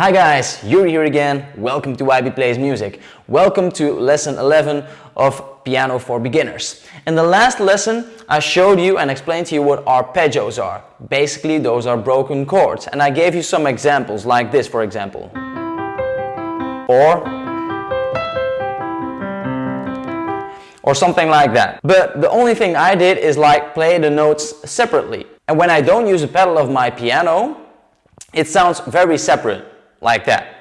Hi guys, Yuri here again. Welcome to YB Plays Music. Welcome to lesson 11 of Piano for Beginners. In the last lesson, I showed you and explained to you what arpeggios are. Basically, those are broken chords. And I gave you some examples like this, for example. Or or something like that. But the only thing I did is like play the notes separately. And when I don't use a pedal of my piano, it sounds very separate like that.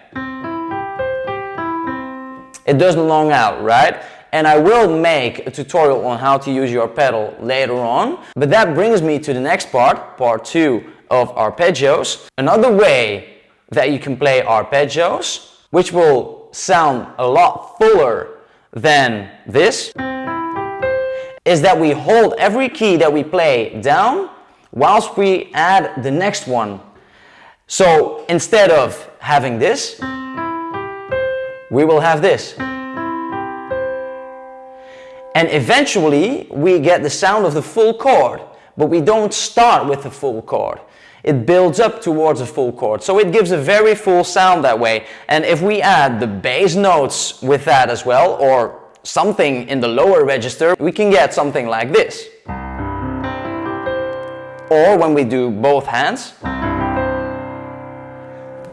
It doesn't long out, right? And I will make a tutorial on how to use your pedal later on. But that brings me to the next part, part two of arpeggios. Another way that you can play arpeggios, which will sound a lot fuller than this, is that we hold every key that we play down whilst we add the next one. So instead of having this, we will have this. And eventually we get the sound of the full chord, but we don't start with the full chord. It builds up towards a full chord, so it gives a very full sound that way. And if we add the bass notes with that as well, or something in the lower register, we can get something like this. Or when we do both hands,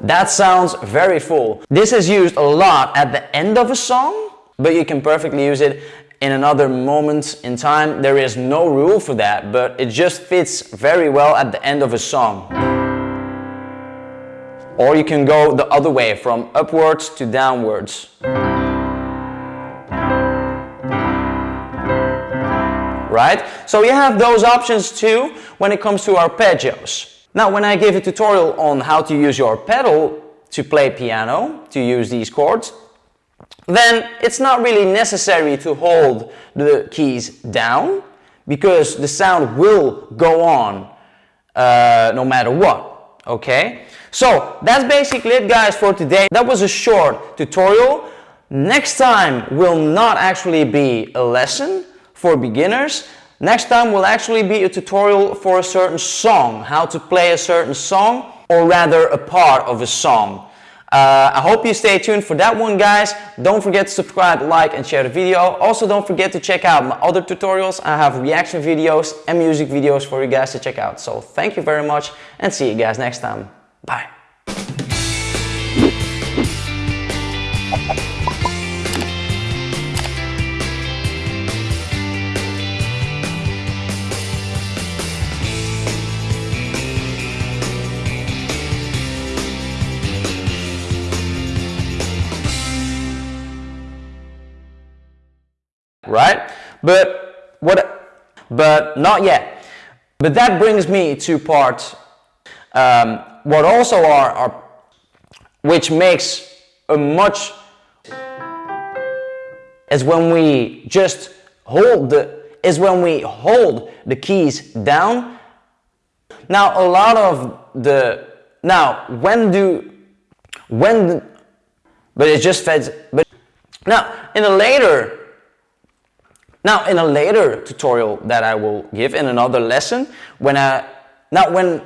that sounds very full. This is used a lot at the end of a song, but you can perfectly use it in another moment in time. There is no rule for that, but it just fits very well at the end of a song. Or you can go the other way, from upwards to downwards. Right? So you have those options too when it comes to arpeggios. Now, when I gave a tutorial on how to use your pedal to play piano, to use these chords, then it's not really necessary to hold the keys down because the sound will go on uh, no matter what, okay? So that's basically it guys for today. That was a short tutorial. Next time will not actually be a lesson for beginners. Next time will actually be a tutorial for a certain song, how to play a certain song, or rather a part of a song. Uh, I hope you stay tuned for that one guys. Don't forget to subscribe, like and share the video. Also don't forget to check out my other tutorials. I have reaction videos and music videos for you guys to check out. So thank you very much and see you guys next time. Bye. Right? But what? But not yet. But that brings me to part um, what also are, are which makes a much is when we just hold the is when we hold the keys down. Now a lot of the now when do when the, but it just feds but now in a later now in a later tutorial that I will give in another lesson, when I, now when